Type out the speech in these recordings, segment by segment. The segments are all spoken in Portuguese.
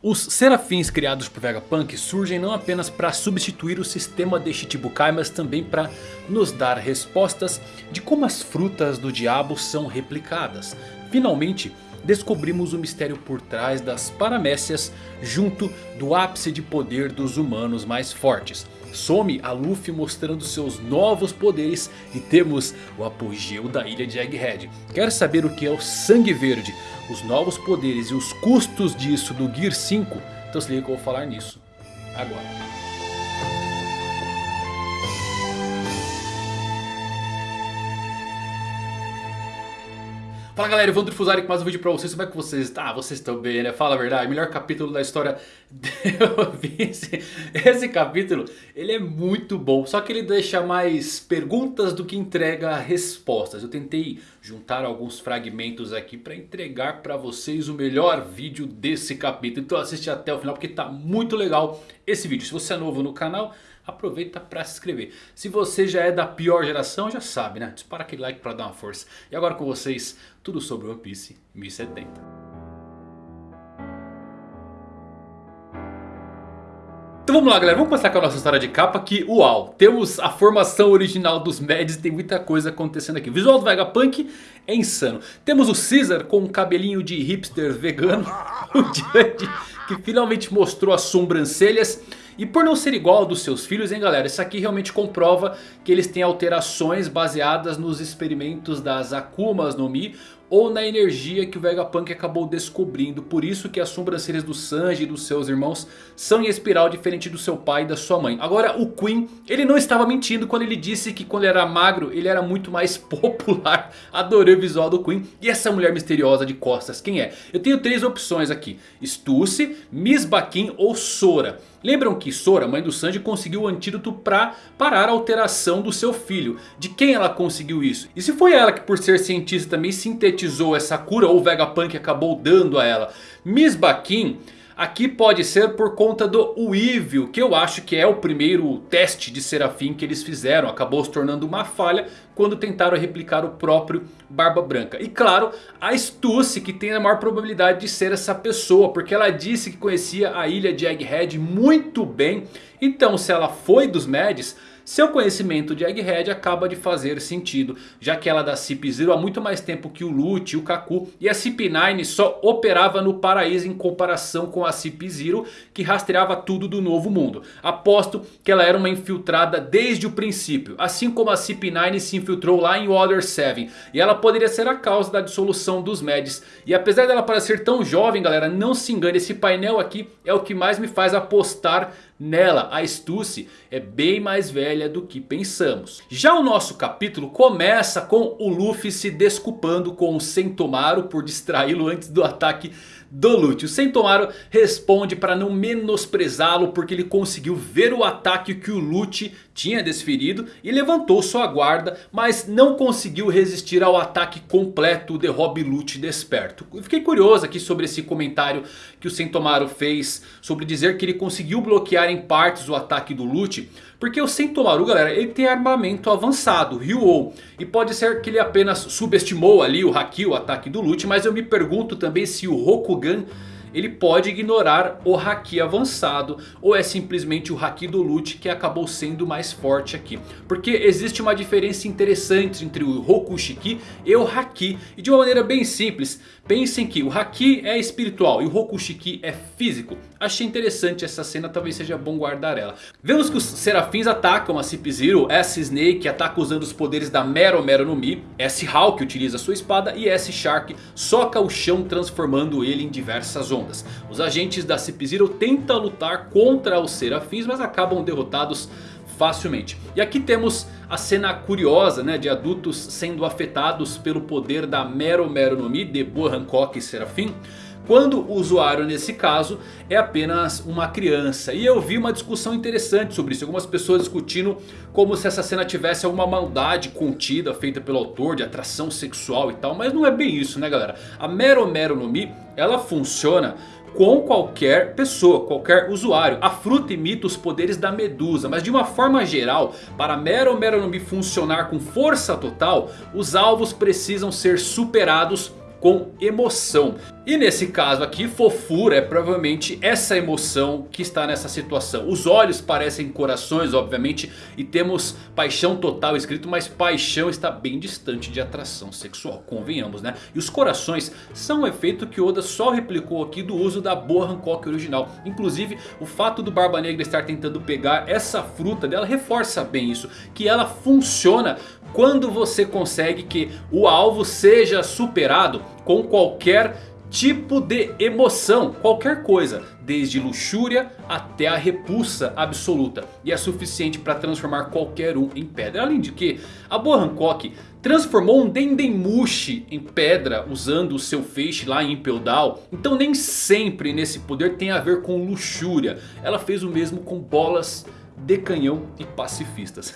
Os serafins criados por Vegapunk surgem não apenas para substituir o sistema de Shichibukai, mas também para nos dar respostas de como as frutas do diabo são replicadas. Finalmente descobrimos o mistério por trás das paramécias junto do ápice de poder dos humanos mais fortes. Some a Luffy mostrando seus novos poderes e temos o apogeu da ilha de Egghead. Quer saber o que é o Sangue Verde, os novos poderes e os custos disso do Gear 5? Então se liga que eu vou falar nisso agora. Fala galera, Evandro Fusari com mais um vídeo pra vocês, como é que vocês estão? Ah, vocês estão bem né? Fala a verdade, melhor capítulo da história esse, esse capítulo, ele é muito bom, só que ele deixa mais perguntas do que entrega respostas. Eu tentei juntar alguns fragmentos aqui pra entregar pra vocês o melhor vídeo desse capítulo. Então assiste até o final porque tá muito legal esse vídeo. Se você é novo no canal aproveita para se inscrever. Se você já é da pior geração, já sabe, né? Dispara aquele like para dar uma força. E agora com vocês, tudo sobre One Piece 1070. Então vamos lá galera, vamos começar com a nossa história de capa que uau, temos a formação original dos Mads tem muita coisa acontecendo aqui. O visual do Vegapunk é insano. Temos o Caesar com um cabelinho de hipster vegano, o Judge que finalmente mostrou as sobrancelhas. E por não ser igual ao dos seus filhos, hein galera? Isso aqui realmente comprova que eles têm alterações baseadas nos experimentos das Akumas no Mi ou na energia que o Vegapunk acabou descobrindo. Por isso que as sobrancelhas do Sanji e dos seus irmãos são em espiral diferente do seu pai e da sua mãe. Agora o Queen, ele não estava mentindo quando ele disse que quando ele era magro ele era muito mais popular. Adorei o visual do Queen. E essa mulher misteriosa de costas, quem é? Eu tenho três opções aqui. Stussy, Miss Baquin ou Sora. Lembram que Sora, mãe do Sanji, conseguiu o antídoto para parar a alteração do seu filho. De quem ela conseguiu isso? E se foi ela que por ser cientista também sintetizou essa cura ou o Vegapunk acabou dando a ela? Miss Baquin Aqui pode ser por conta do Weevil, que eu acho que é o primeiro teste de Serafim que eles fizeram. Acabou se tornando uma falha quando tentaram replicar o próprio Barba Branca. E claro, a Stussy que tem a maior probabilidade de ser essa pessoa. Porque ela disse que conhecia a ilha de Egghead muito bem. Então se ela foi dos Mads... Seu conhecimento de Egghead acaba de fazer sentido, já que ela da CP0 há muito mais tempo que o Lute e o Kaku. E a CP9 só operava no paraíso em comparação com a CP0 que rastreava tudo do novo mundo. Aposto que ela era uma infiltrada desde o princípio, assim como a CP9 se infiltrou lá em Water 7. E ela poderia ser a causa da dissolução dos Mads. E apesar dela parecer tão jovem galera, não se engane, esse painel aqui é o que mais me faz apostar nela. A Stussy é bem mais velha do que pensamos. Já o nosso capítulo começa com o Luffy se desculpando com o Sentomaru por distraí-lo antes do ataque do Lute. O Sentomaru responde para não menosprezá-lo porque ele conseguiu ver o ataque que o Lute tinha desferido e levantou sua guarda, mas não conseguiu resistir ao ataque completo de Rob Lute desperto. Eu fiquei curioso aqui sobre esse comentário que o Sentomaru fez sobre dizer que ele conseguiu bloquear em partes o ataque do Lute. Porque o Sentomaru, galera, ele tem armamento avançado, Ryu-Oh. E pode ser que ele apenas subestimou ali o Haki, o ataque do Lute. Mas eu me pergunto também se o Rokugan ele pode ignorar o Haki avançado. Ou é simplesmente o Haki do Lute que acabou sendo mais forte aqui. Porque existe uma diferença interessante entre o Rokushiki e o Haki. E de uma maneira bem simples. Pensem que o Haki é espiritual e o Rokushiki é físico. Achei interessante essa cena, talvez seja bom guardar ela. Vemos que os serafins atacam a Cip-Zero. S-Snake ataca usando os poderes da Mero Mero no Mi. S-Hawk utiliza sua espada e S-Shark soca o chão transformando ele em diversas ondas. Os agentes da Cip-Zero tentam lutar contra os serafins mas acabam derrotados facilmente. E aqui temos a cena curiosa né, de adultos sendo afetados pelo poder da Mero Mero no Mi de Boa Hancock e Serafim. Quando o usuário nesse caso é apenas uma criança. E eu vi uma discussão interessante sobre isso. Algumas pessoas discutindo como se essa cena tivesse alguma maldade contida feita pelo autor de atração sexual e tal. Mas não é bem isso né galera. A Mero Mero no Mi ela funciona com qualquer pessoa, qualquer usuário. A fruta imita os poderes da medusa, mas de uma forma geral, para Mero Meronomi funcionar com força total, os alvos precisam ser superados com emoção. E nesse caso aqui, fofura é provavelmente essa emoção que está nessa situação. Os olhos parecem corações, obviamente, e temos paixão total escrito, mas paixão está bem distante de atração sexual, convenhamos, né? E os corações são um efeito que Oda só replicou aqui do uso da boa Hancock original. Inclusive, o fato do Barba Negra estar tentando pegar essa fruta dela reforça bem isso, que ela funciona quando você consegue que o alvo seja superado com qualquer tipo de emoção, qualquer coisa, desde luxúria até a repulsa absoluta. E é suficiente para transformar qualquer um em pedra. Além de que, a boa Hancock transformou um Dendemushi em pedra usando o seu feixe lá em Impel Down. Então nem sempre nesse poder tem a ver com luxúria. Ela fez o mesmo com bolas de canhão e pacifistas.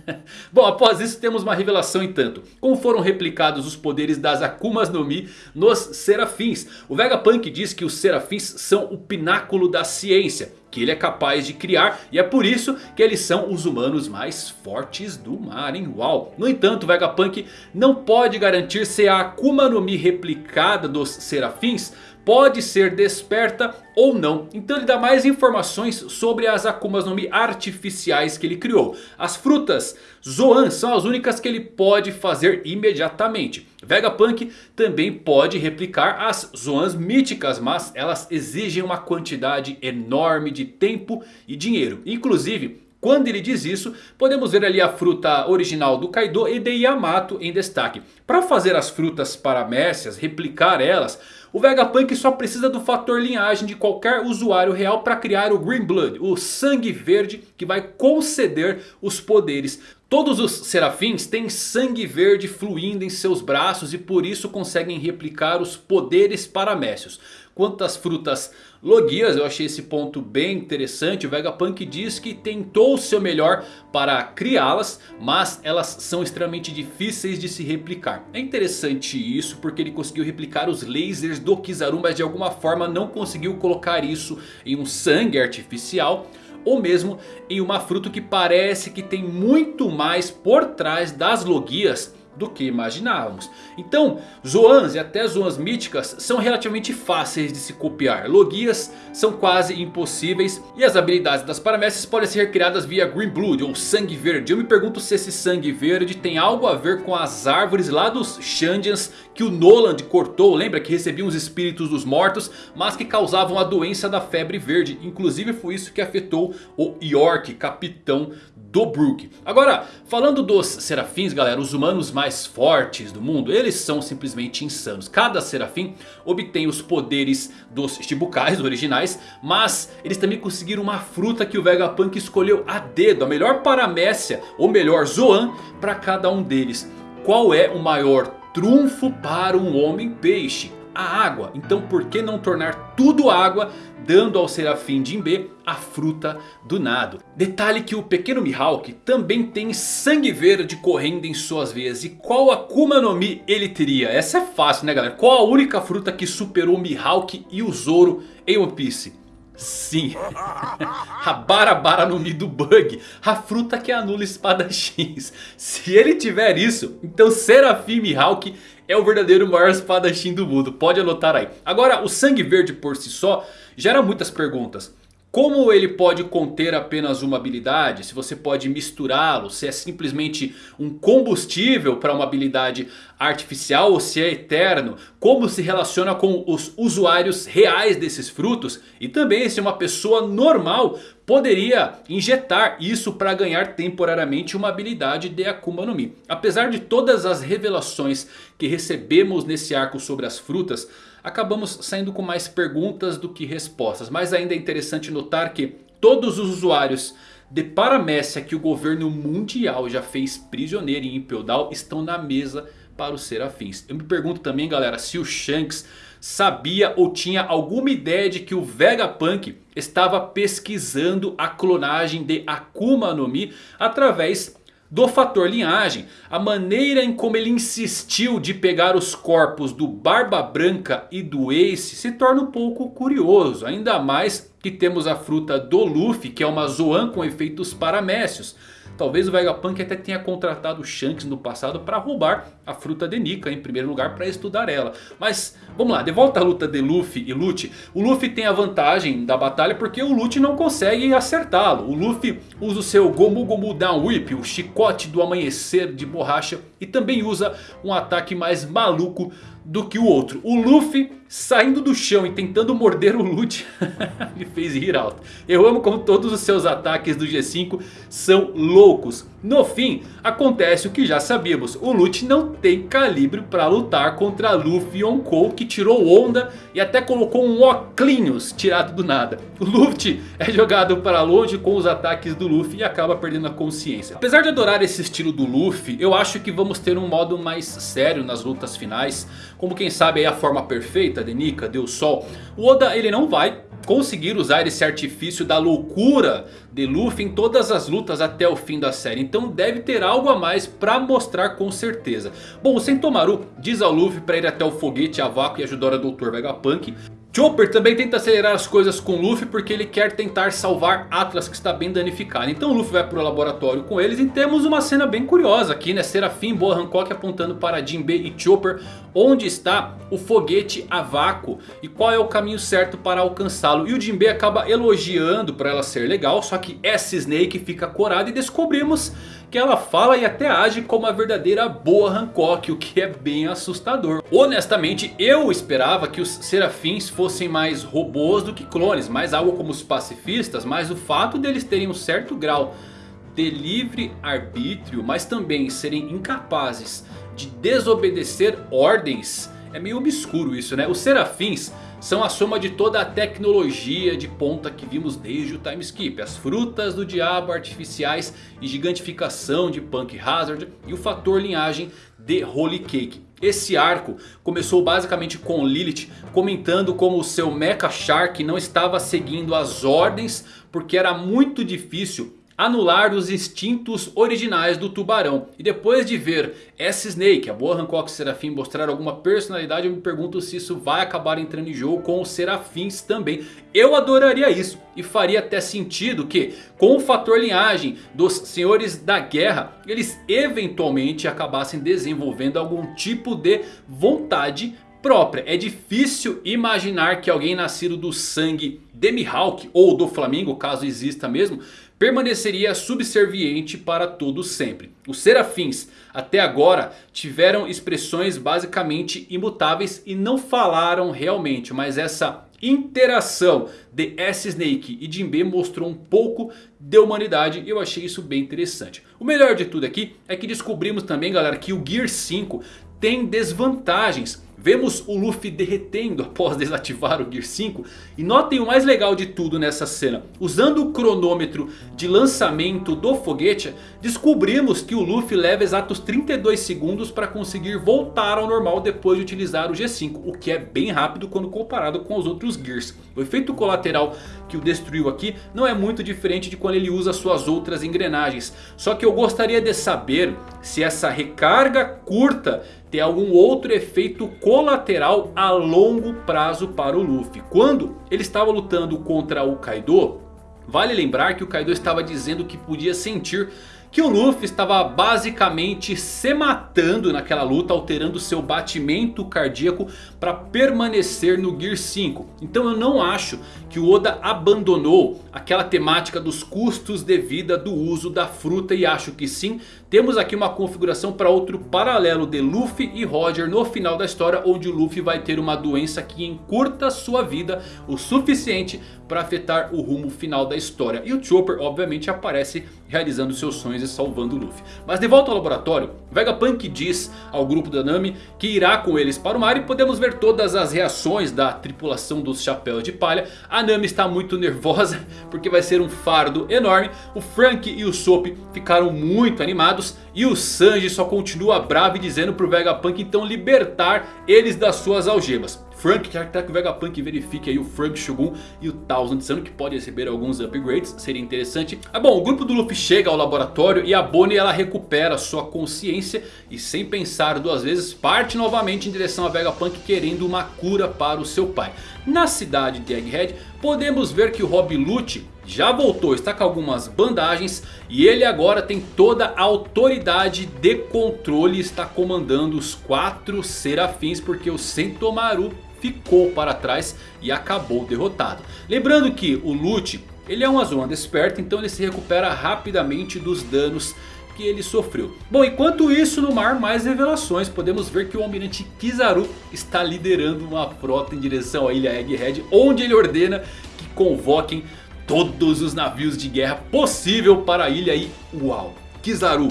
Bom, após isso temos uma revelação em tanto. Como foram replicados os poderes das Akumas no Mi nos Serafins. O Vegapunk diz que os Serafins são o pináculo da ciência. Que ele é capaz de criar e é por isso que eles são os humanos mais fortes do mar, hein? Uau! No entanto, o Vegapunk não pode garantir se a Akuma no Mi replicada dos Serafins pode ser desperta ou não. Então ele dá mais informações sobre as Akumas no Mi artificiais que ele criou. As frutas Zoan são as únicas que ele pode fazer imediatamente. Vegapunk também pode replicar as Zoans míticas, mas elas exigem uma quantidade enorme de tempo e dinheiro. Inclusive, quando ele diz isso, podemos ver ali a fruta original do Kaido e de Yamato em destaque. Para fazer as frutas paramécias, replicar elas, o Vegapunk só precisa do fator linhagem de qualquer usuário real para criar o Green Blood, o sangue verde que vai conceder os poderes. Todos os serafins têm sangue verde fluindo em seus braços e por isso conseguem replicar os poderes paramécios. Quanto às frutas logias, eu achei esse ponto bem interessante. O Vegapunk diz que tentou o seu melhor para criá-las, mas elas são extremamente difíceis de se replicar. É interessante isso porque ele conseguiu replicar os lasers do Kizaru, mas de alguma forma não conseguiu colocar isso em um sangue artificial ou mesmo em uma fruta que parece que tem muito mais por trás das logias do que imaginávamos. Então, Zoans e até Zoans míticas são relativamente fáceis de se copiar. Logias são quase impossíveis e as habilidades das paramécias podem ser criadas via Green Blood ou Sangue Verde. Eu me pergunto se esse Sangue Verde tem algo a ver com as árvores lá dos Shandians que o Noland cortou. Lembra que recebiam os espíritos dos mortos, mas que causavam a doença da febre verde. Inclusive foi isso que afetou o York, capitão do Brook. Agora, falando dos serafins, galera, os humanos mais fortes do mundo, eles são simplesmente insanos. Cada serafim obtém os poderes dos Shibukais originais, mas eles também conseguiram uma fruta que o Vegapunk escolheu a dedo, a melhor paramécia, ou melhor Zoan, para cada um deles. Qual é o maior trunfo para um homem peixe? A água. Então por que não tornar tudo água dando ao Serafim Jinbe a fruta do nado. Detalhe que o pequeno Mihawk também tem sangue verde correndo em suas veias. E qual Akuma no Mi ele teria? Essa é fácil né galera? Qual a única fruta que superou Mihawk e o Zoro em One Piece? Sim, a Barabara no Mi do Bug, a fruta que anula espadachins. Se ele tiver isso, então Serafim Mihawk é o verdadeiro maior espadachim do mundo. Pode anotar aí. Agora, o sangue verde por si só gera muitas perguntas. Como ele pode conter apenas uma habilidade? Se você pode misturá-lo? Se é simplesmente um combustível para uma habilidade artificial ou se é eterno? Como se relaciona com os usuários reais desses frutos? E também se uma pessoa normal poderia injetar isso para ganhar temporariamente uma habilidade de Akuma no Mi. Apesar de todas as revelações que recebemos nesse arco sobre as frutas acabamos saindo com mais perguntas do que respostas. Mas ainda é interessante notar que todos os usuários de paramécia que o governo mundial já fez prisioneiro em Impel Down estão na mesa para os serafins. Eu me pergunto também galera se o Shanks sabia ou tinha alguma ideia de que o Vegapunk estava pesquisando a clonagem de Akuma no Mi através do fator linhagem, a maneira em como ele insistiu de pegar os corpos do Barba Branca e do Ace se torna um pouco curioso. Ainda mais que temos a fruta do Luffy, que é uma Zoan com efeitos paramécios. Talvez o Vegapunk até tenha contratado o Shanks no passado para roubar a fruta de Nika em primeiro lugar para estudar ela. Mas vamos lá, de volta à luta de Luffy e Lute. O Luffy tem a vantagem da batalha porque o Lute não consegue acertá-lo. O Luffy usa o seu Gomu Gomu Down Whip, o chicote do amanhecer de borracha. E também usa um ataque mais maluco do que o outro. O Luffy saindo do chão e tentando morder o Lute me fez rir alto. Eu amo como todos os seus ataques do G5 são loucos. No fim, acontece o que já sabíamos. O Lute não tem calibre para lutar contra Luffy Yonkou que tirou onda e até colocou um oclinhos tirado do nada. O Luffy é jogado para longe com os ataques do Luffy e acaba perdendo a consciência. Apesar de adorar esse estilo do Luffy, eu acho que vamos ter um modo mais sério nas lutas finais. Como quem sabe aí a forma perfeita de Nika, Deus Sol. O Oda ele não vai conseguir usar esse artifício da loucura de Luffy em todas as lutas até o fim da série. Então deve ter algo a mais para mostrar com certeza. Bom, o Sentomaru diz ao Luffy para ir até o foguete a vácuo e ajudar o Dr. Vegapunk. Chopper também tenta acelerar as coisas com Luffy porque ele quer tentar salvar Atlas que está bem danificado. Então Luffy vai para o laboratório com eles e temos uma cena bem curiosa aqui né. Serafim, Boa Hancock apontando para Jinbei e Chopper onde está o foguete a vácuo e qual é o caminho certo para alcançá-lo. E o Jinbei acaba elogiando para ela ser legal, só que essa Snake fica corada e descobrimos que ela fala e até age como a verdadeira boa Hancock, o que é bem assustador. Honestamente, eu esperava que os serafins fossem mais robôs do que clones, mais algo como os pacifistas, mas o fato deles terem um certo grau de livre arbítrio, mas também serem incapazes de desobedecer ordens, é meio obscuro isso né. Os serafins são a soma de toda a tecnologia de ponta que vimos desde o time skip. As frutas do diabo artificiais e gigantificação de Punk Hazard e o fator linhagem de Holy Cake. Esse arco começou basicamente com Lilith comentando como o seu Mecha Shark não estava seguindo as ordens porque era muito difícil anular os instintos originais do tubarão. E depois de ver essa Snake, a boa Hancock Serafim mostrar alguma personalidade, eu me pergunto se isso vai acabar entrando em jogo com os Serafins também. Eu adoraria isso e faria até sentido que com o fator linhagem dos Senhores da Guerra, eles eventualmente acabassem desenvolvendo algum tipo de vontade própria. É difícil imaginar que alguém nascido do sangue de Mihawk ou do Flamingo, caso exista mesmo permaneceria subserviente para todos sempre. Os serafins até agora tiveram expressões basicamente imutáveis e não falaram realmente. Mas essa interação de S-Snake e Jinbe mostrou um pouco de humanidade e eu achei isso bem interessante. O melhor de tudo aqui é que descobrimos também galera que o Gear 5 tem desvantagens. Vemos o Luffy derretendo após desativar o Gear 5. E notem o mais legal de tudo nessa cena. Usando o cronômetro de lançamento do foguete. Descobrimos que o Luffy leva exatos 32 segundos para conseguir voltar ao normal depois de utilizar o G5. O que é bem rápido quando comparado com os outros Gears. O efeito colateral que o destruiu aqui não é muito diferente de quando ele usa suas outras engrenagens. Só que eu gostaria de saber se essa recarga curta tem algum outro efeito colateral a longo prazo para o Luffy. Quando ele estava lutando contra o Kaido, vale lembrar que o Kaido estava dizendo que podia sentir que o Luffy estava basicamente se matando naquela luta, alterando seu batimento cardíaco para permanecer no Gear 5. Então eu não acho que o Oda abandonou aquela temática dos custos de vida do uso da fruta e acho que sim, temos aqui uma configuração para outro paralelo de Luffy e Roger no final da história. Onde o Luffy vai ter uma doença que encurta sua vida o suficiente para afetar o rumo final da história. E o Chopper obviamente aparece realizando seus sonhos e salvando o Luffy. Mas de volta ao laboratório, Vegapunk diz ao grupo da Nami que irá com eles para o mar. E podemos ver todas as reações da tripulação dos Chapéus de Palha. A Nami está muito nervosa porque vai ser um fardo enorme. O Frank e o Soap ficaram muito animados. E o Sanji só continua bravo e dizendo pro Vegapunk então libertar eles das suas algemas. Frank que o Vegapunk verifique aí o Frank Shogun e o Thousand Sun que pode receber alguns upgrades, seria interessante. Ah bom, o grupo do Luffy chega ao laboratório e a Bonnie ela recupera sua consciência e sem pensar duas vezes parte novamente em direção a Vegapunk querendo uma cura para o seu pai. na cidade de Egghead, podemos ver que o Rob Lute já voltou, está com algumas bandagens e ele agora tem toda a autoridade de controle, está comandando os quatro serafins porque o Sentomaru ficou para trás e acabou derrotado. Lembrando que o Lute, ele é um Azuma desperto, então ele se recupera rapidamente dos danos que ele sofreu. Bom, enquanto isso no mar, mais revelações. Podemos ver que o Almirante Kizaru está liderando uma frota em direção à ilha Egghead. Onde ele ordena que convoquem todos os navios de guerra possível para a ilha. E uau, Kizaru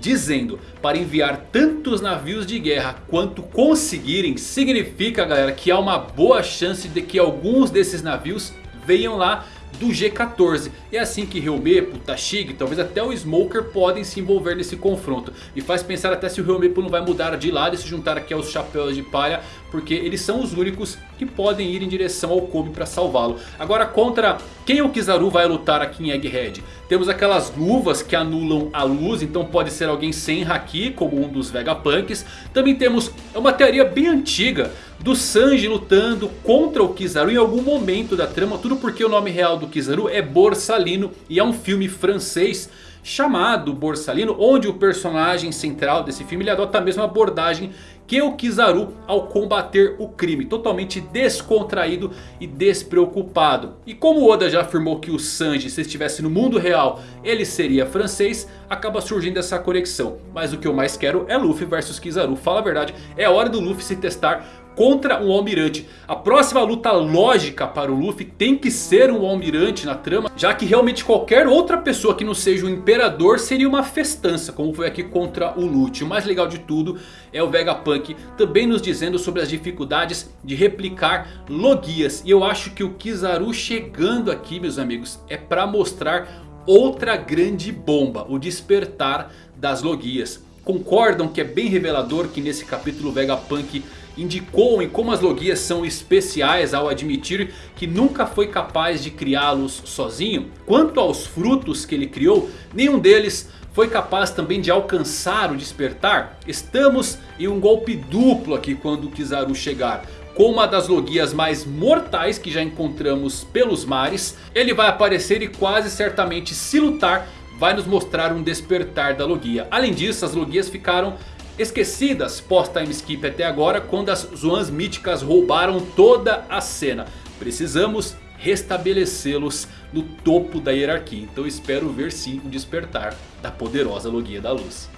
dizendo para enviar tantos navios de guerra quanto conseguirem. Significa galera que há uma boa chance de que alguns desses navios venham lá do G14. É assim que Helmepo, Tashig, talvez até o Smoker podem se envolver nesse confronto. Me faz pensar até se o Helmepo não vai mudar de lado e se juntar aqui aos Chapéus de Palha. Porque eles são os únicos que podem ir em direção ao Kobe para salvá-lo. Agora contra quem o Kizaru vai lutar aqui em Egghead? Temos aquelas luvas que anulam a luz. Então pode ser alguém sem Haki como um dos Vegapunks. Também temos é uma teoria bem antiga do Sanji lutando contra o Kizaru em algum momento da trama. Tudo porque o nome real do Kizaru é Borsalino e é um filme francês chamado Borsalino. Onde o personagem central desse filme ele adota a mesma abordagem que o Kizaru ao combater o crime. Totalmente descontraído e despreocupado. E como Oda já afirmou que o Sanji se estivesse no mundo real ele seria francês. Acaba surgindo essa conexão. Mas o que eu mais quero é Luffy versus Kizaru. Fala a verdade, é hora do Luffy se testar contra um almirante. A próxima luta lógica para o Luffy tem que ser um almirante na trama. Já que realmente qualquer outra pessoa que não seja o imperador seria uma festança. Como foi aqui contra o Lute. O mais legal de tudo é o Vegapunk também nos dizendo sobre as dificuldades de replicar logias. E eu acho que o Kizaru chegando aqui meus amigos é para mostrar outra grande bomba. O despertar das logias. Concordam que é bem revelador que nesse capítulo o Vegapunk indicou em como as logias são especiais ao admitir que nunca foi capaz de criá-los sozinho. Quanto aos frutos que ele criou, nenhum deles foi capaz também de alcançar o despertar. Estamos em um golpe duplo aqui quando Kizaru chegar. Com uma das logias mais mortais que já encontramos pelos mares. Ele vai aparecer e quase certamente se lutar vai nos mostrar um despertar da logia. Além disso as logias ficaram esquecidas pós-time skip até agora quando as Zoans míticas roubaram toda a cena. Precisamos restabelecê-los no topo da hierarquia. Então espero ver sim o despertar da poderosa Logia da Luz.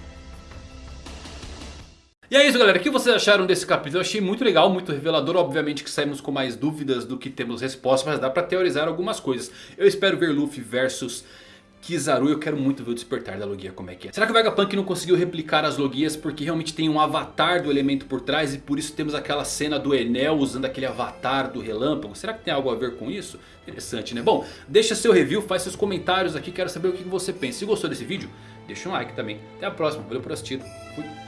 E é isso galera, o que vocês acharam desse capítulo? Eu achei muito legal, muito revelador, obviamente que saímos com mais dúvidas do que temos respostas, mas dá pra teorizar algumas coisas. Eu espero ver Luffy versus Kizaru, eu quero muito ver o despertar da Logia como é que é. Será que o Vegapunk não conseguiu replicar as Logias porque realmente tem um avatar do elemento por trás e por isso temos aquela cena do Enel usando aquele avatar do relâmpago? Será que tem algo a ver com isso? Interessante né? Bom, deixa seu review, faz seus comentários aqui, quero saber o que você pensa. Se gostou desse vídeo, deixa um like também. Até a próxima, valeu por assistir, fui!